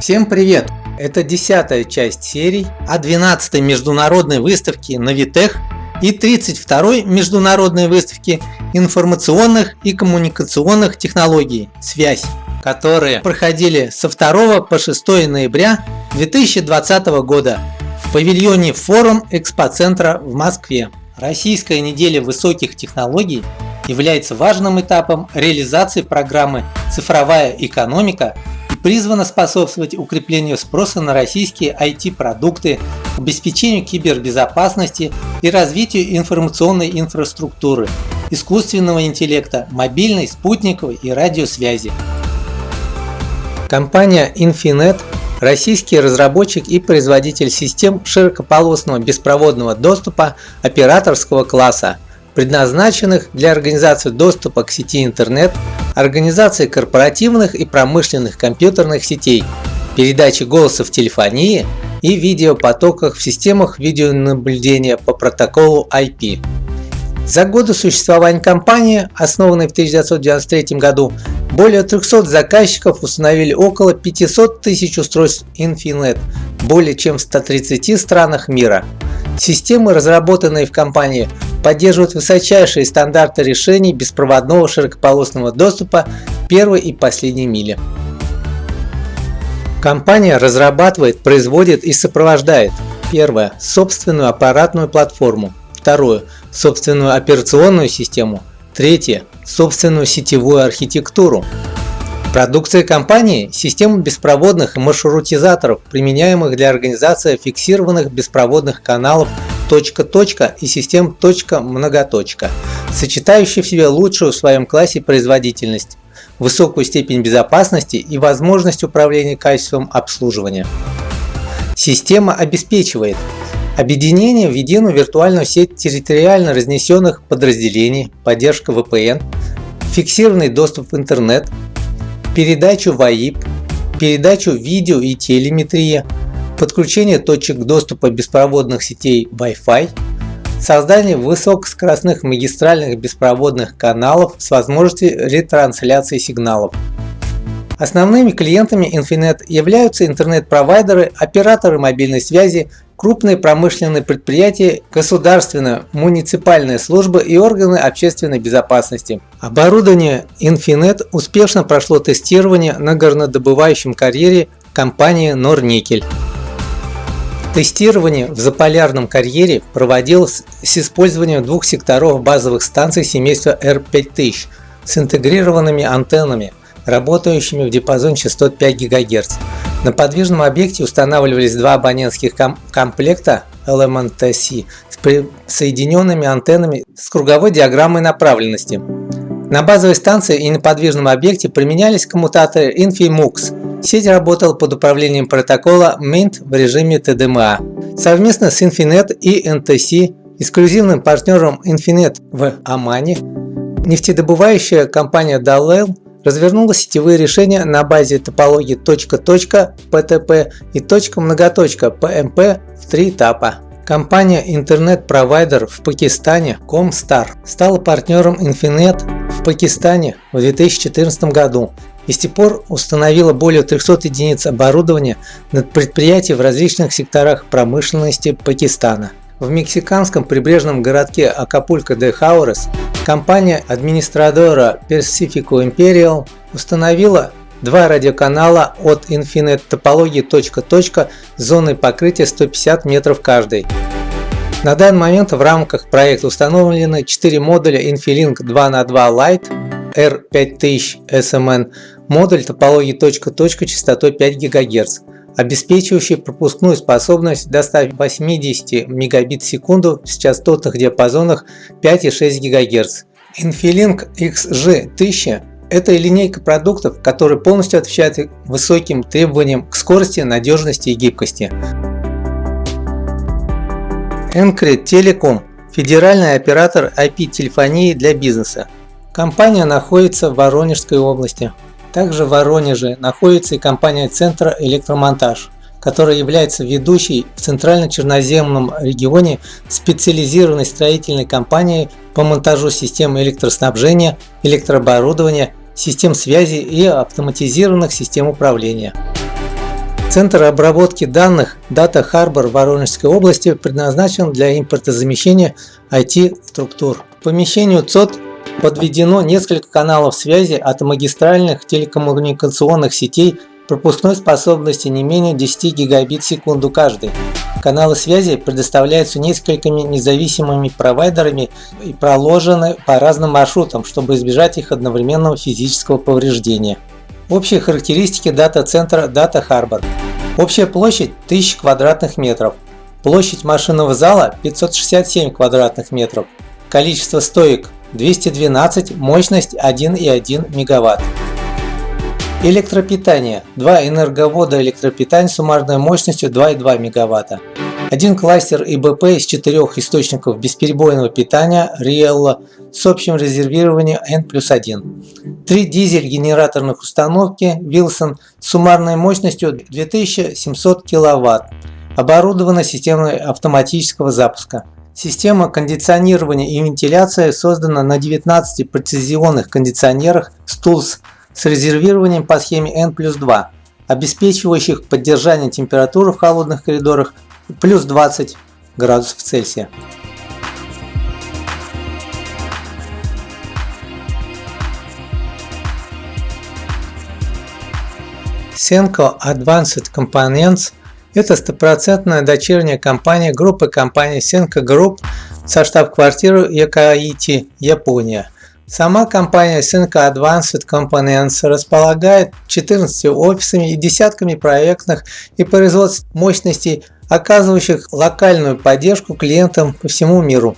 Всем привет! Это десятая часть серий о 12 международной выставке Навитех и 32 международной выставке информационных и коммуникационных технологий «Связь», которые проходили со 2 по 6 ноября 2020 года в павильоне Форум Экспоцентра в Москве. Российская неделя высоких технологий является важным этапом реализации программы «Цифровая экономика» призвана способствовать укреплению спроса на российские IT-продукты, обеспечению кибербезопасности и развитию информационной инфраструктуры, искусственного интеллекта, мобильной, спутниковой и радиосвязи. Компания Infinet – российский разработчик и производитель систем широкополосного беспроводного доступа операторского класса, предназначенных для организации доступа к сети интернет, организации корпоративных и промышленных компьютерных сетей, передачи голоса в телефонии и видеопотоках в системах видеонаблюдения по протоколу IP. За годы существования компании, основанной в 1993 году, более 300 заказчиков установили около 500 тысяч устройств Infinet более чем в 130 странах мира. Системы, разработанные в компании, поддерживают высочайшие стандарты решений беспроводного широкополосного доступа первой и последней мили. Компания разрабатывает, производит и сопровождает Первое. Собственную аппаратную платформу. Второе. Собственную операционную систему. Третье. Собственную сетевую архитектуру. Продукция компании – система беспроводных маршрутизаторов, применяемых для организации фиксированных беспроводных каналов точка-точка и систем точка-многоточка, сочетающие в себе лучшую в своем классе производительность, высокую степень безопасности и возможность управления качеством обслуживания. Система обеспечивает объединение в единую виртуальную сеть территориально разнесенных подразделений, поддержка VPN, фиксированный доступ в интернет, передачу ВАИП, передачу видео и телеметрия, подключение точек доступа беспроводных сетей Wi-Fi, создание высокоскоростных магистральных беспроводных каналов с возможностью ретрансляции сигналов. Основными клиентами Infinet являются интернет-провайдеры, операторы мобильной связи, крупные промышленные предприятия, государственные, муниципальные службы и органы общественной безопасности. Оборудование Infinet успешно прошло тестирование на горнодобывающем карьере компании Норникель. Тестирование в заполярном карьере проводилось с использованием двух секторов базовых станций семейства R5000 с интегрированными антеннами, работающими в диапазоне частот 5 ГГц. На подвижном объекте устанавливались два абонентских ком комплекта LMNTC с соединенными антеннами с круговой диаграммой направленности. На базовой станции и на подвижном объекте применялись коммутаторы InfiMux. Сеть работала под управлением протокола MINT в режиме TDMA. Совместно с Infinet и NTC, эксклюзивным партнером Infinet в Омане, нефтедобывающая компания Dalel развернула сетевые решения на базе топологии точка-точка (PTP) и точка-многоточка (PMP) в три этапа. Компания интернет-провайдер в Пакистане Comstar стала партнером Infinet в Пакистане в 2014 году и с тех пор установила более 300 единиц оборудования над предприятий в различных секторах промышленности Пакистана. В мексиканском прибрежном городке Акапулько де Хаурес компания администратора Pacifico Imperial установила два радиоканала от Infinite топологии точка-точка с зоной покрытия 150 метров каждый. На данный момент в рамках проекта установлены 4 модуля Infilink 2 на 2 Lite R5000 SMN, модуль топологии точка-точка частотой 5 ГГц обеспечивающий пропускную способность до 180 мегабит в секунду с частотных диапазонах 5,6 ГГц. Infilink XG1000 – это линейка продуктов, которые полностью отвечают высоким требованиям к скорости, надежности и гибкости. Encred Telecom – федеральный оператор IP-телефонии для бизнеса. Компания находится в Воронежской области. Также в Воронеже находится и компания Центра Электромонтаж, которая является ведущей в Центрально-Черноземном регионе специализированной строительной компанией по монтажу систем электроснабжения, электрооборудования, систем связи и автоматизированных систем управления. Центр обработки данных Data Harbor Воронежской области предназначен для импортозамещения IT-структур. К помещению ЦОД подведено несколько каналов связи от магистральных телекоммуникационных сетей пропускной способности не менее 10 гигабит в секунду каждый. Каналы связи предоставляются несколькими независимыми провайдерами и проложены по разным маршрутам, чтобы избежать их одновременного физического повреждения. Общие характеристики дата-центра Data Harbor. Общая площадь 1000 квадратных метров. Площадь машинного зала 567 квадратных метров. Количество стоек 212, мощность 1,1 мегаватт. Электропитание. Два энерговода электропитания с суммарной мощностью 2,2 мегаватта. Один кластер ИБП из четырех источников бесперебойного питания Riello с общим резервированием N плюс 1. Три дизель-генераторных установки Wilson с суммарной мощностью 2700 кВт. Оборудована системой автоматического запуска. Система кондиционирования и вентиляции создана на 19 прецизионных кондиционерах Stulz с резервированием по схеме N плюс 2, обеспечивающих поддержание температуры в холодных коридорах плюс 20 градусов Цельсия. Senko Advanced Components – это стопроцентная дочерняя компания группы компаний Senko Group со штаб-квартирой Якаити, Япония. Сама компания Senko Advanced Components располагает 14 офисами и десятками проектных и производственных мощностей, оказывающих локальную поддержку клиентам по всему миру.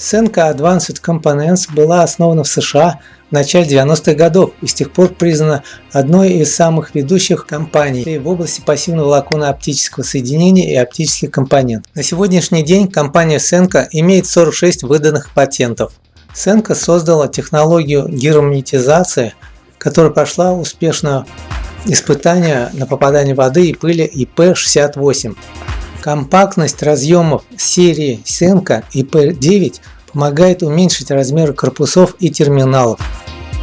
Senko Advanced Components была основана в США в начале 90-х годов и с тех пор признана одной из самых ведущих компаний в области пассивного волоконно-оптического соединения и оптических компонентов. На сегодняшний день компания Senko имеет 46 выданных патентов. Senko создала технологию герметизации, которая прошла успешно испытания на попадание воды и пыли IP68. Компактность разъемов серии Senko IP9 помогает уменьшить размеры корпусов и терминалов.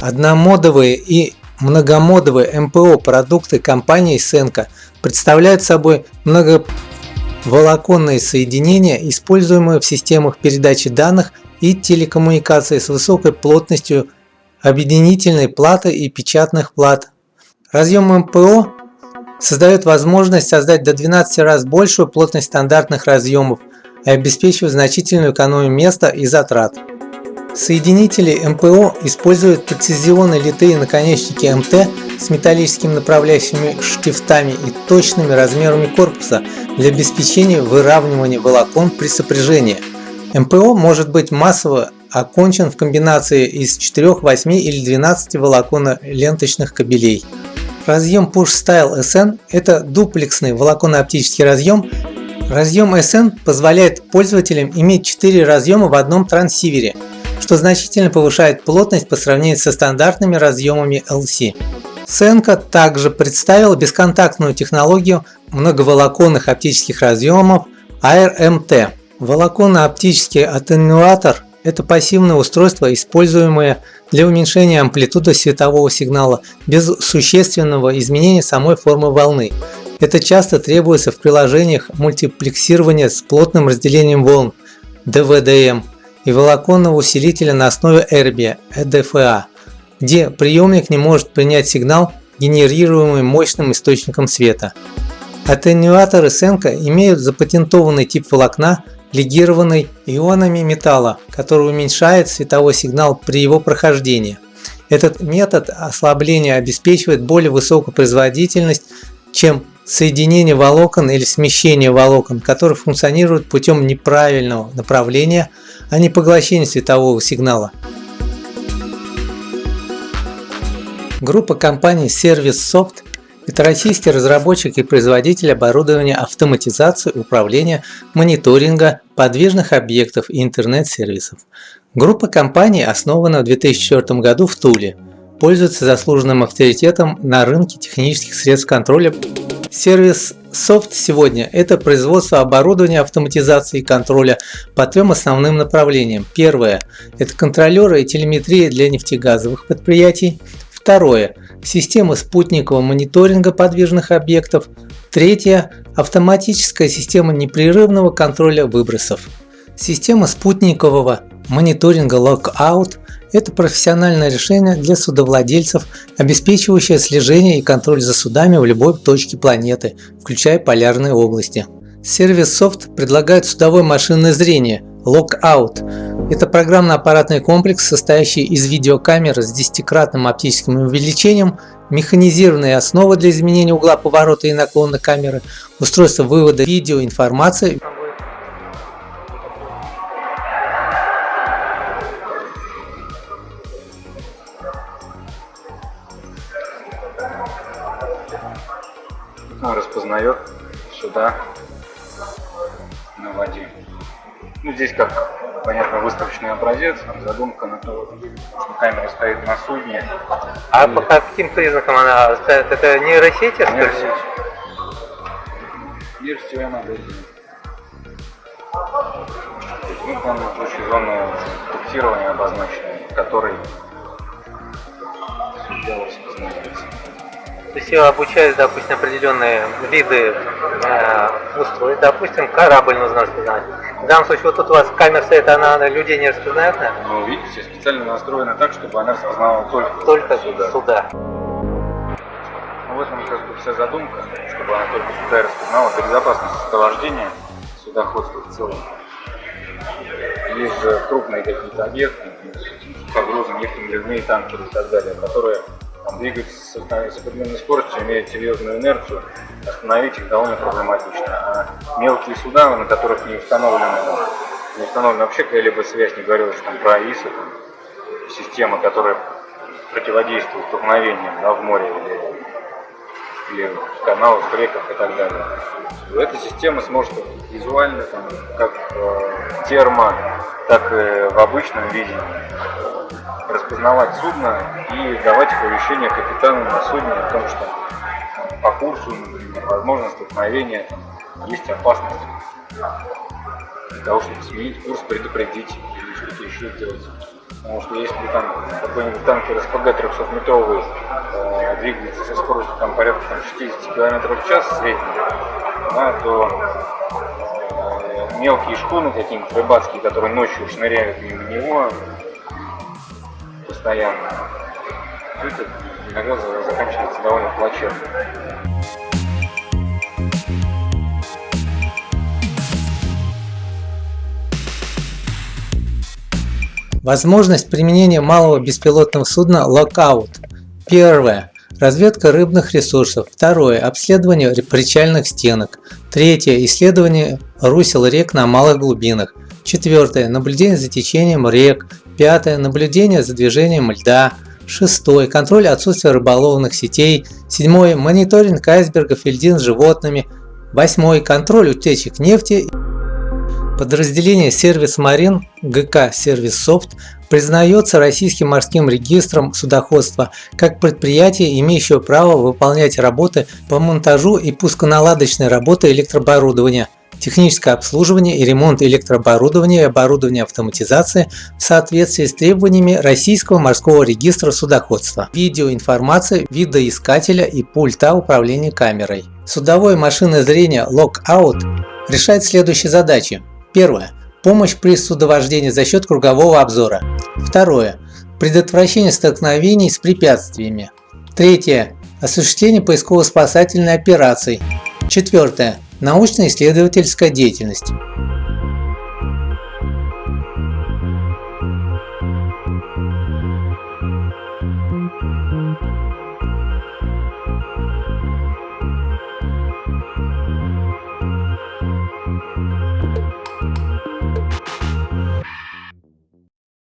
Одномодовые и многомодовые МПО продукты компании Senko представляют собой многоволоконные соединения, используемые в системах передачи данных и телекоммуникации с высокой плотностью объединительной платы и печатных плат. Разъем МПО создает возможность создать до 12 раз большую плотность стандартных разъемов и обеспечивает значительную экономию места и затрат. Соединители МПО используют прецизионные литые наконечники МТ с металлическими направляющими штифтами и точными размерами корпуса для обеспечения выравнивания волокон при сопряжении. МПО может быть массово окончен в комбинации из 4, 8 или 12 волоконно-ленточных кабелей. Разъем Push Style SN – это дуплексный волоконно-оптический разъем. Разъем SN позволяет пользователям иметь 4 разъема в одном трансивере, что значительно повышает плотность по сравнению со стандартными разъемами LC. Senko также представил бесконтактную технологию многоволоконных оптических разъемов ARMT. Волоконно-оптический аттенуатор – это пассивное устройство, используемое для уменьшения амплитуды светового сигнала без существенного изменения самой формы волны. Это часто требуется в приложениях мультиплексирования с плотным разделением волн DVDM и волоконного усилителя на основе Erbia EDFA, где приемник не может принять сигнал, генерируемый мощным источником света. Аттенюаторы Senko имеют запатентованный тип волокна, легированный ионами металла, который уменьшает световой сигнал при его прохождении. Этот метод ослабления обеспечивает более высокую производительность, чем соединение волокон или смещение волокон, которые функционируют путем неправильного направления, а не поглощения светового сигнала. Группа компаний Service Soft это российский разработчик и производитель оборудования автоматизации, управления, мониторинга подвижных объектов и интернет-сервисов. Группа компаний основана в 2004 году в Туле, пользуется заслуженным авторитетом на рынке технических средств контроля. Сервис Soft сегодня – это производство оборудования автоматизации и контроля по трем основным направлениям. Первое – это контролеры и телеметрия для нефтегазовых предприятий. Второе – системы спутникового мониторинга подвижных объектов. Третье – автоматическая система непрерывного контроля выбросов. Система спутникового мониторинга Lockout – это профессиональное решение для судовладельцев, обеспечивающее слежение и контроль за судами в любой точке планеты, включая полярные области. Сервис Soft предлагает судовое машинное зрение Lockout. Это программно-аппаратный комплекс, состоящий из видеокамер с десятикратным оптическим увеличением, механизированные основы для изменения угла поворота и наклона камеры, устройство вывода видеоинформации, распознает сюда на воде. Ну, здесь как, понятно, выставочный образец, задумка на то, что камера стоит на судне. А и... по каким признакам она стоит? Это нейросети? Нейросеть. Нейросетевая модель. Ну, там точки зоны фиксирования обозначены, который судья распознается. То есть обучают, допустим, определенные виды э, устройств, допустим, корабль нужно распознать. В данном случае вот тут у вас камера стоит, она, она людей не распознает, да? Ну, видите, специально настроена так, чтобы она распознавала только, только сюда. сюда. Ну, в этом как бы вся задумка, чтобы она только сюда распознала для безопасности сопровождения судоходства в целом. Есть же крупные какие-то объекты, погрузы нефтяные танкеры и так далее, которые там, двигаются с определенной скоростью, имеют серьезную инерцию, остановить их довольно проблематично. А мелкие суда, на которых не установлена, не установлена вообще какая-либо связь, не говорил что там про ИСа, там, система, которая противодействует столкновениям да, в море или, или в каналах, в реках и так далее. Эта система сможет визуально, там, как в термо, так и в обычном виде распознавать судно и давать оповещение капитану на судне о том, что по курсу, например, возможно столкновение, есть опасность для того, чтобы сменить курс, предупредить или что-то еще сделать. Потому что если там какой-нибудь танкер СПГ 300 метровый э, двигается со скоростью там, порядка там, 60 км в час среднем, да, то э, мелкие шхуны какие-нибудь рыбацкие, которые ночью шныряют мимо него, постоянно. Это иногда заканчивается довольно плачевно. Возможность применения малого беспилотного судна Lockout. Первое. Разведка рыбных ресурсов. Второе. Обследование причальных стенок. Третье. Исследование русел рек на малых глубинах. Четвертое. Наблюдение за течением рек. Пятое. Наблюдение за движением льда. Шестое. Контроль отсутствия рыболовных сетей. Седьмое. Мониторинг айсбергов и льдин с животными. Восьмой. Контроль утечек нефти. Подразделение Сервис Марин ГК Сервис Софт признается Российским морским регистром судоходства как предприятие, имеющее право выполнять работы по монтажу и пусконаладочной работы электрооборудования – техническое обслуживание и ремонт электрооборудования и оборудования автоматизации в соответствии с требованиями Российского морского регистра судоходства, видеоинформация видоискателя и пульта управления камерой. Судовое машинное зрение Lockout решает следующие задачи. Первое. Помощь при судовождении за счет кругового обзора. Второе. Предотвращение столкновений с препятствиями. Третье. Осуществление поисково-спасательной операции. Четвертое научно-исследовательская деятельность.